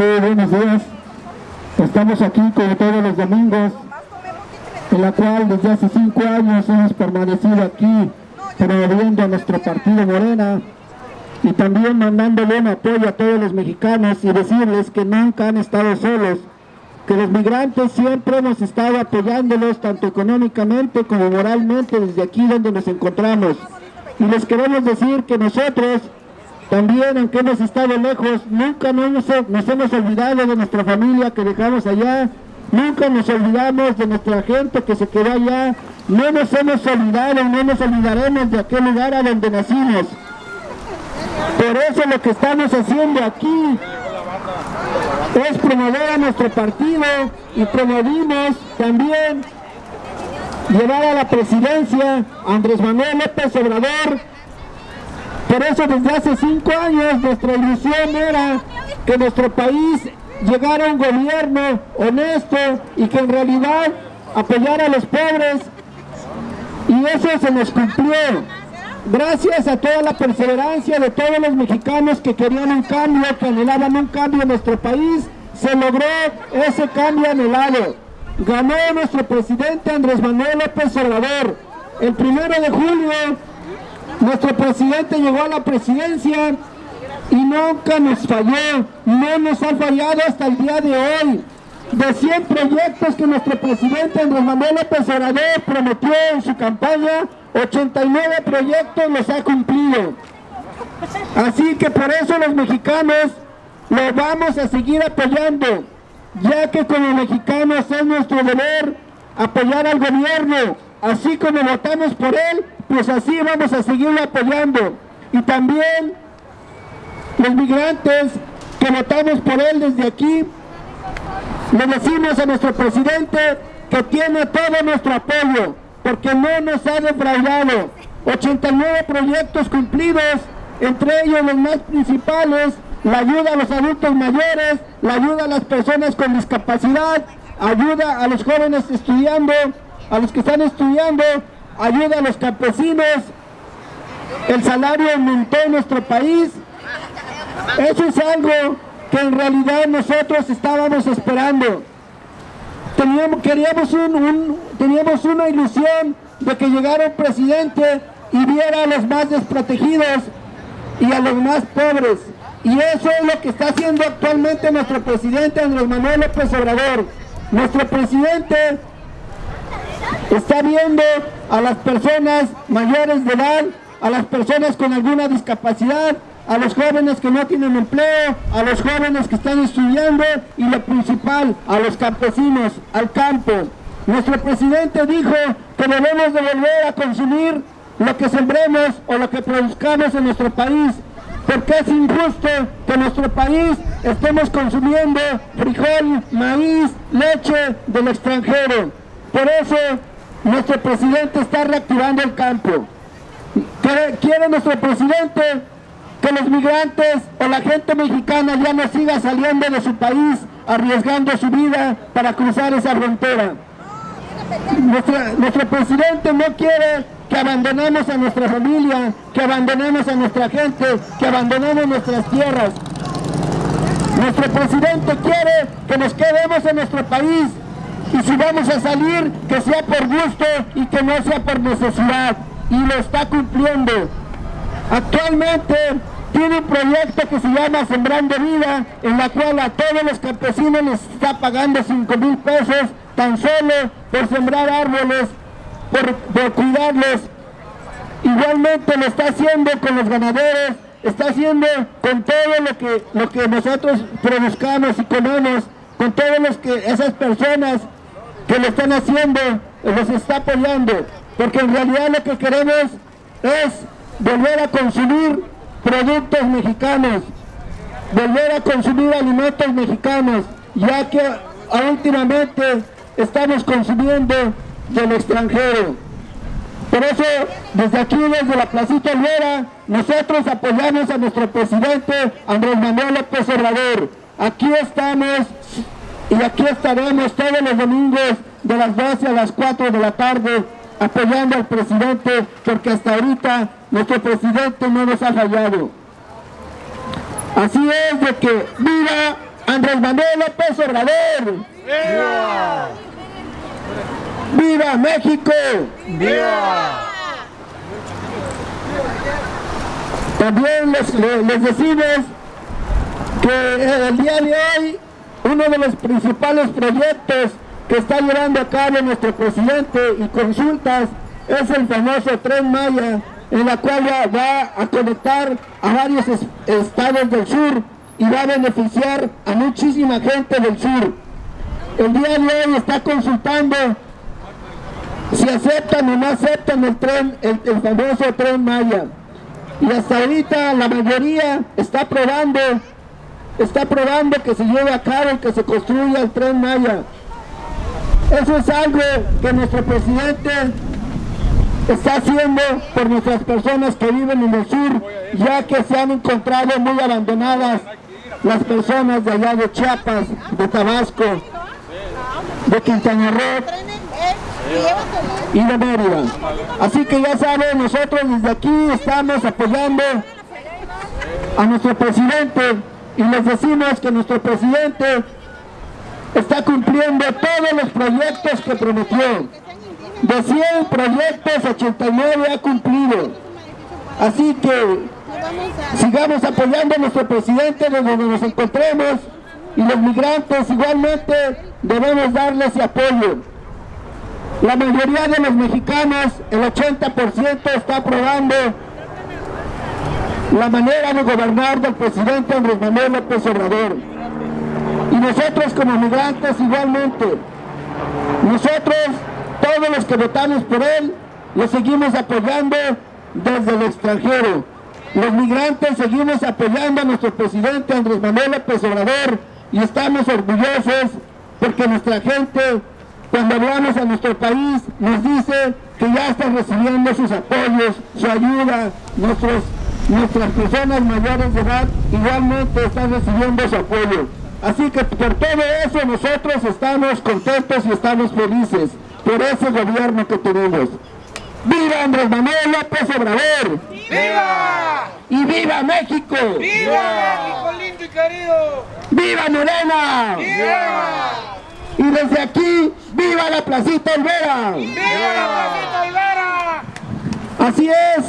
Sí, buenos días. Estamos aquí como todos los domingos, en la cual desde hace cinco años hemos permanecido aquí promoviendo a nuestro partido Morena y también mandándole un apoyo a todos los mexicanos y decirles que nunca han estado solos, que los migrantes siempre hemos estado apoyándolos tanto económicamente como moralmente desde aquí donde nos encontramos. Y les queremos decir que nosotros también, aunque hemos estado lejos, nunca nos, hemos olvidado de nuestra familia que dejamos allá, nunca nos olvidamos de nuestra gente que se quedó allá, no nos hemos olvidado, no nos olvidaremos de aquel lugar a donde nacimos. Por eso lo que estamos haciendo aquí es promover a nuestro partido y promovimos también llevar a la presidencia a Andrés Manuel López Obrador. Por eso desde hace cinco años nuestra ilusión era que nuestro país llegara a un gobierno honesto y que en realidad apoyara a los pobres y eso se nos cumplió. Gracias a toda la perseverancia de todos los mexicanos que querían un cambio, que anhelaban un cambio en nuestro país, se logró ese cambio anhelado. Ganó nuestro presidente Andrés Manuel López Obrador. El primero de julio, nuestro presidente llegó a la presidencia y nunca nos falló, no nos ha fallado hasta el día de hoy. De 100 proyectos que nuestro presidente Andrés Manuel López Obrador prometió en su campaña, 89 proyectos los ha cumplido. Así que por eso los mexicanos lo vamos a seguir apoyando, ya que como mexicanos es nuestro deber apoyar al gobierno, así como votamos por él, pues así vamos a seguirlo apoyando. Y también los migrantes que votamos por él desde aquí, le decimos a nuestro presidente que tiene todo nuestro apoyo, porque no nos ha defraudado. 89 proyectos cumplidos, entre ellos los más principales, la ayuda a los adultos mayores, la ayuda a las personas con discapacidad, ayuda a los jóvenes estudiando, a los que están estudiando, ayuda a los campesinos, el salario aumentó en nuestro país. Eso es algo que en realidad nosotros estábamos esperando. Teníamos, queríamos un, teníamos una ilusión de que llegara un presidente y viera a los más desprotegidos y a los más pobres. Y eso es lo que está haciendo actualmente nuestro presidente Andrés Manuel López Obrador. Nuestro presidente está viendo a las personas mayores de edad, a las personas con alguna discapacidad, a los jóvenes que no tienen empleo, a los jóvenes que están estudiando y lo principal, a los campesinos, al campo. Nuestro presidente dijo que debemos de volver a consumir lo que sembremos o lo que produzcamos en nuestro país, porque es injusto que nuestro país estemos consumiendo frijol, maíz, leche del extranjero. Por eso nuestro presidente está reactivando el campo. Quiere nuestro presidente que los migrantes o la gente mexicana ya no siga saliendo de su país arriesgando su vida para cruzar esa frontera. nuestro presidente no quiere que abandonemos a nuestra familia, que abandonemos a nuestra gente, que abandonemos nuestras tierras. Nuestro presidente quiere que nos quedemos en nuestro país y si vamos a salir, que sea por gusto y que no sea por necesidad. Y lo está cumpliendo. Actualmente tiene un proyecto que se llama Sembrando Vida, en la cual a todos los campesinos les está pagando 5 mil pesos tan solo por sembrar árboles, por, cuidarlos. Igualmente lo está haciendo con los ganaderos, está haciendo con todo lo que, lo que nosotros produzcamos y comemos, con todos los que esas personas que lo están haciendo, los está apoyando, porque en realidad lo que queremos es volver a consumir productos mexicanos, volver a consumir alimentos mexicanos, ya que últimamente estamos consumiendo del extranjero. Por eso, desde aquí, desde la Placita Olvera, nosotros apoyamos a nuestro presidente Andrés Manuel López Obrador. Aquí estamos y aquí estaremos todos los domingos de las 12 a las 4 de la tarde apoyando al presidente porque hasta ahorita nuestro presidente no nos ha fallado. Así es de que viva Andrés Manuel López Obrador. ¡Viva! ¡Viva México! ¡Viva! También les, les decimos que el día de hoy uno de los principales proyectos que está llevando a cabo nuestro presidente y consultas es el famoso Tren Maya, en la cual va, a conectar a varios estados del sur y va a beneficiar a muchísima gente del sur. El día de hoy está consultando si aceptan o no aceptan el tren, el, el famoso Tren Maya. Y hasta ahorita la mayoría está aprobando está probando que se lleve a cabo, que se construya el Tren Maya. Eso es algo que nuestro presidente está haciendo por nuestras personas que viven en el sur, ya que se han encontrado muy abandonadas las personas de allá de Chiapas, de Tabasco, de Quintana Roo y de Mérida. Así que ya saben, nosotros desde aquí estamos apoyando a nuestro presidente y les decimos que nuestro presidente está cumpliendo todos los proyectos que prometió. De 100 proyectos, 89 ha cumplido. Así que sigamos apoyando a nuestro presidente donde nos encontremos y los migrantes igualmente debemos darles apoyo. La mayoría de los mexicanos, el 80% está aprobando la manera de gobernar del presidente Andrés Manuel López Obrador. Y nosotros como migrantes igualmente, nosotros, todos los que votamos por él, lo seguimos apoyando desde el extranjero. Los migrantes seguimos apoyando a nuestro presidente Andrés Manuel López Obrador y estamos orgullosos porque nuestra gente, cuando hablamos a nuestro país, nos dice que ya están recibiendo sus apoyos, su ayuda, nuestros nuestras personas mayores de edad igualmente están recibiendo su apoyo. Así que por todo eso nosotros estamos contentos y estamos felices por ese gobierno que tenemos. ¡Viva Andrés Manuel López Obrador! ¡Viva! ¡Y viva México! ¡Viva México lindo y querido! ¡Viva Morena! ¡Viva! Y desde aquí, ¡viva la Placita Olvera! ¡Viva la Placita Olvera! Así es,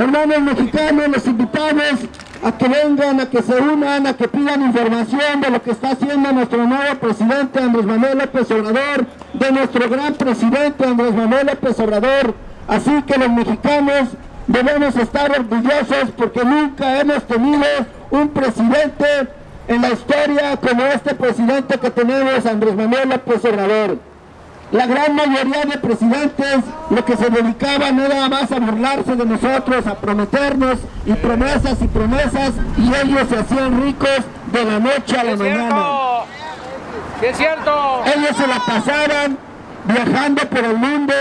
hermanos mexicanos, los invitamos a que vengan, a que se unan, a que pidan información de lo que está haciendo nuestro nuevo presidente Andrés Manuel López Obrador, de nuestro gran presidente Andrés Manuel López Obrador. Así que los mexicanos debemos estar orgullosos porque nunca hemos tenido un presidente en la historia como este presidente que tenemos, Andrés Manuel López Obrador. La gran mayoría de presidentes lo que se dedicaban era más a burlarse de nosotros, a prometernos y promesas y promesas y ellos se hacían ricos de la noche a la mañana. es cierto! Ellos se la pasaban viajando por el mundo.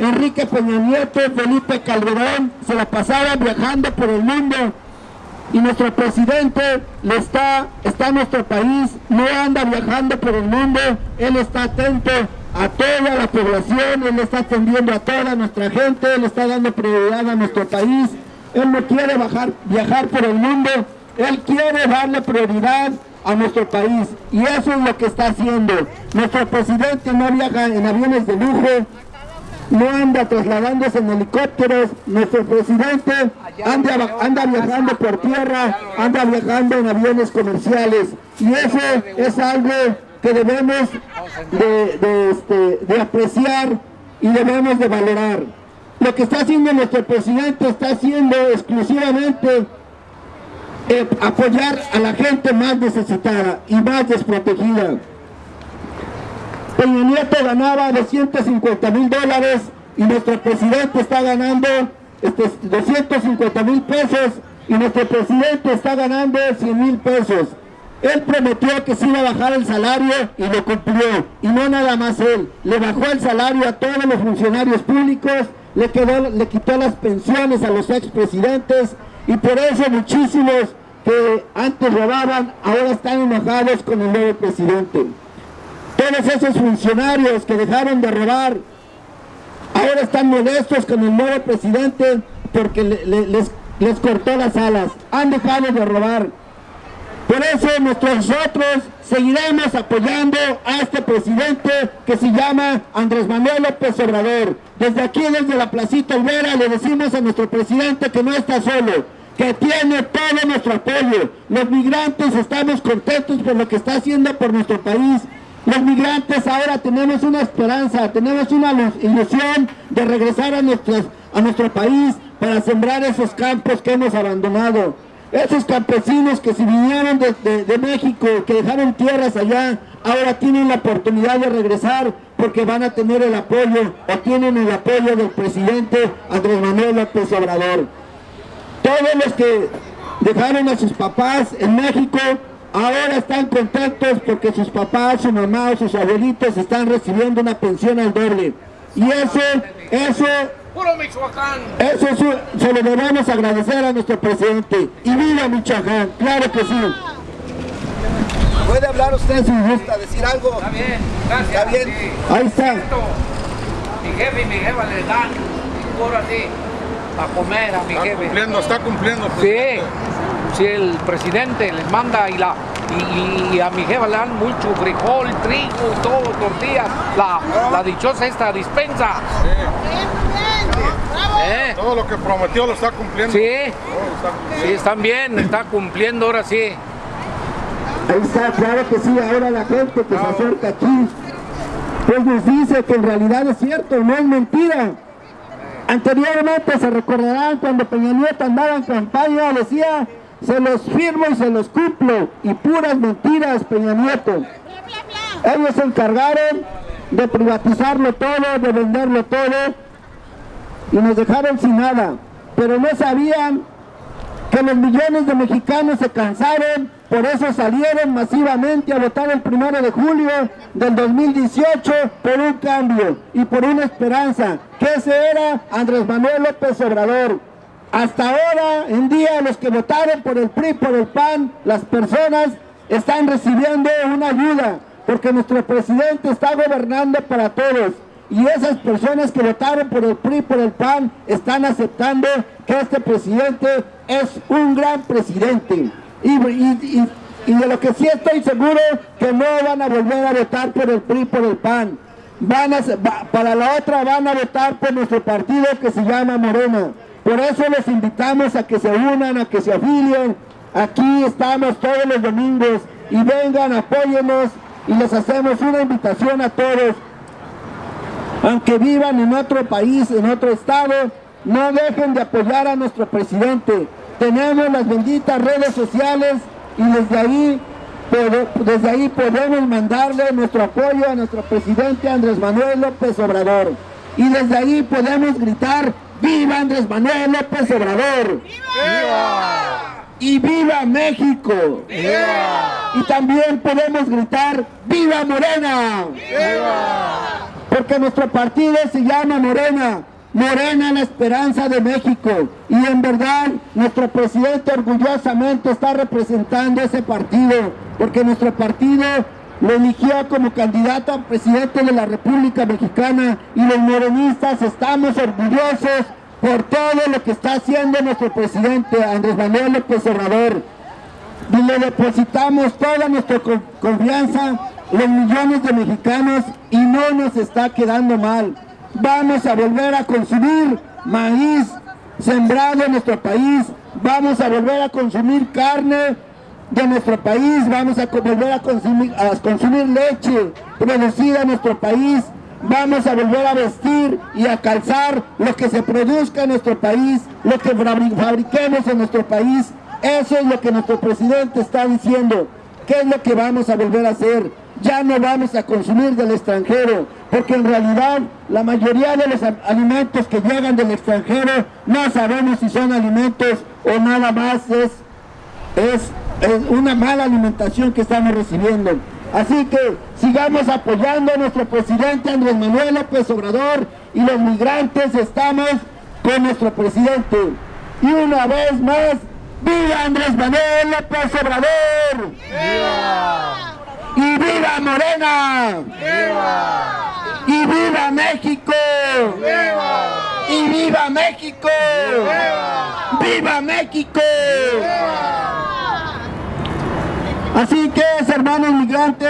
Enrique Peña Nieto, Felipe Calderón, se la pasaban viajando por el mundo y nuestro presidente le está, está en nuestro país, no anda viajando por el mundo, él está atento a toda la población, Él está atendiendo a toda nuestra gente, Él está dando prioridad a nuestro país, Él no quiere bajar, viajar por el mundo, Él quiere darle prioridad a nuestro país. Y eso es lo que está haciendo. Nuestro presidente no viaja en aviones de lujo, no anda trasladándose en helicópteros, nuestro presidente anda, anda viajando por tierra, anda viajando en aviones comerciales. Y eso es algo que debemos este, de, apreciar y debemos de valorar. Lo que está haciendo nuestro presidente está haciendo exclusivamente eh, apoyar a la gente más necesitada y más desprotegida. Peña Nieto ganaba 250 mil dólares y nuestro presidente está ganando este, 250 mil pesos y nuestro presidente está ganando 100 mil pesos. Él prometió que se iba a bajar el salario y lo cumplió. Y no nada más él. Le bajó el salario a todos los funcionarios públicos, le, quedó, le quitó las pensiones a los expresidentes y por eso muchísimos que antes robaban ahora están enojados con el nuevo presidente. Todos esos funcionarios que dejaron de robar ahora están molestos con el nuevo presidente porque les, les cortó las alas. Han dejado de robar Por eso nosotros seguiremos apoyando a este presidente que se llama Andrés Manuel López Obrador. Desde aquí, desde la Placita Olvera, le decimos a nuestro presidente que no está solo, que tiene todo nuestro apoyo. Los migrantes estamos contentos por lo que está haciendo por nuestro país. Los migrantes ahora tenemos una esperanza, tenemos una ilusión de regresar a, a nuestro país para sembrar esos campos que hemos abandonado. Esos campesinos que se vinieron de, México, que dejaron tierras allá, ahora tienen la oportunidad de regresar porque van a tener el apoyo o tienen el apoyo del presidente Andrés Manuel López Obrador. Todos los que dejaron a sus papás en México ahora están contentos porque sus papás, su mamá o sus abuelitos están recibiendo una pensión al doble. Y eso, eso ¡Puro Michoacán! Eso se lo debemos agradecer a nuestro presidente. ¡Y viva Michoacán! ¡Claro que sí! ¿Puede hablar usted si gusta decir algo? Está bien, gracias. ¿Está bien? Ahí está. Mi jefe y mi jefa le dan, por así, a comer a mi está jefe. Cumpliendo, está cumpliendo. Sí, si el presidente les manda y la y, a mi jefa le dan mucho frijol, trigo, todo, tortillas, la, la dichosa esta dispensa. ¿Eh? Todo lo que prometió lo está cumpliendo. Sí, sí, están bien, está cumpliendo ahora sí. Ahí está, claro que sí, ahora la gente que se acerca aquí, pues nos dice que en realidad es cierto, no es mentira. Anteriormente se recordarán cuando Peña Nieto andaba en campaña, decía, se los firmo y se los cumplo, y puras mentiras Peña Nieto. Ellos se encargaron de privatizarlo todo, de venderlo todo, y nos dejaron sin nada. Pero no sabían que los millones de mexicanos se cansaron, por eso salieron masivamente a votar el primero de julio del 2018 por un cambio y por una esperanza, que ese era Andrés Manuel López Obrador. Hasta ahora, en día, los que votaron por el PRI, por el PAN, las personas están recibiendo una ayuda, porque nuestro presidente está gobernando para todos y esas personas que votaron por el PRI, por el PAN, están aceptando que este presidente es un gran presidente. Y, de lo que sí estoy seguro, que no van a volver a votar por el PRI, por el PAN. Van a, para la otra van a votar por nuestro partido que se llama Morena. Por eso les invitamos a que se unan, a que se afilien. Aquí estamos todos los domingos y vengan, apóyenos y les hacemos una invitación a todos aunque vivan en otro país, en otro estado, no dejen de apoyar a nuestro presidente. Tenemos las benditas redes sociales y desde ahí, desde ahí podemos mandarle nuestro apoyo a nuestro presidente Andrés Manuel López Obrador. Y desde ahí podemos gritar, ¡Viva Andrés Manuel López Obrador! ¡Viva! ¡Y viva México! ¡Viva! Y también podemos gritar, ¡Viva Morena! ¡Viva! Porque nuestro partido se llama Morena, Morena la esperanza de México. Y en verdad nuestro presidente orgullosamente está representando ese partido porque nuestro partido lo eligió como candidato a presidente de la República Mexicana. Y los morenistas estamos orgullosos por todo lo que está haciendo nuestro presidente Andrés Manuel López Obrador. Y le depositamos toda nuestra confianza los millones de mexicanos y no nos está quedando mal. Vamos a volver a consumir maíz sembrado en nuestro país, vamos a volver a consumir carne de nuestro país, vamos a volver a consumir, leche producida en nuestro país, vamos a volver a vestir y a calzar lo que se produzca en nuestro país, lo que fabriquemos en nuestro país. Eso es lo que nuestro presidente está diciendo. ¿Qué es lo que vamos a volver a hacer? Ya no vamos a consumir del extranjero, porque en realidad la mayoría de los alimentos que llegan del extranjero no sabemos si son alimentos o nada más es, es, una mala alimentación que estamos recibiendo. Así que sigamos apoyando a nuestro presidente Andrés Manuel López Obrador y los migrantes estamos con nuestro presidente. Y una vez más, ¡Viva Andrés Manuel López Obrador! ¡Y viva Morena! ¡Viva! ¡Y viva México! ¡Viva! ¡Y viva México! ¡Viva! ¡Viva México! ¡Viva! Así que, hermanos migrantes,